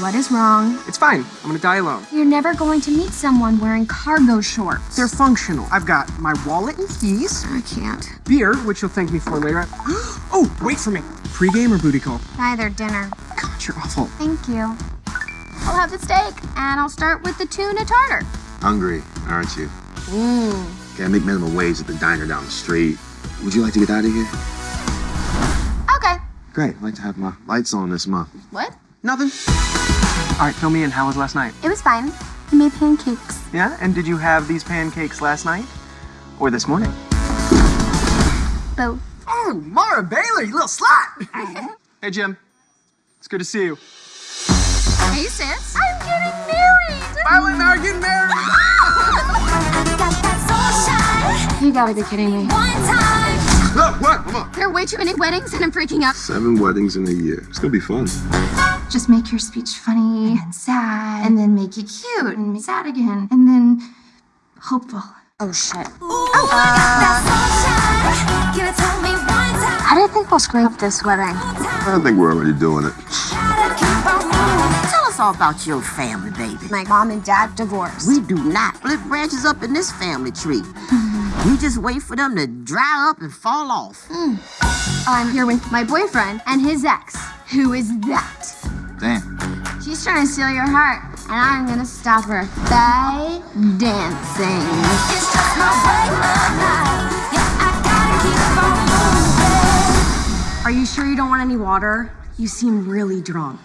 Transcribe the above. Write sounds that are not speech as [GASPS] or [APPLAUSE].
What is wrong? It's fine. I'm gonna die alone. You're never going to meet someone wearing cargo shorts. They're functional. I've got my wallet and keys, I can't. beer, which you'll thank me for later. [GASPS] oh, wait for me. Pre-game or booty call? Neither dinner. God, you're awful. Thank you. I'll have the steak, and I'll start with the tuna tartar. Hungry, aren't you? Mmm. Okay, I make minimum wage at the diner down the street. Would you like to get out of here? Okay. Great. I'd like to have my lights on this month. What? Nothing. All right, fill me in. How was last night? It was fine. I made pancakes. Yeah? And did you have these pancakes last night? Or this morning? Both. Oh, Mara Baylor, you little slut! [LAUGHS] hey, Jim. It's good to see you. Hey, sis. I'm getting married. Violet and I [LAUGHS] are getting married! You gotta be kidding me. There are way too many weddings, and I'm freaking out. Seven weddings in a year. It's gonna be fun. Just make your speech funny and sad, and then make it cute and sad again, and then hopeful. Oh shit. Oh. How do you think we'll screw up this wedding? I think we're already doing it. Tell us all about your family, baby. My mom and dad divorced. We do not split branches up in this family tree. Mm-hmm. We just wait for them to dry up and fall off. Hmm. I'm here with my boyfriend and his ex. Who is that? Damn. She's trying to steal your heart, and I'm gonna stop her by dancing. Are you sure you don't want any water? You seem really drunk.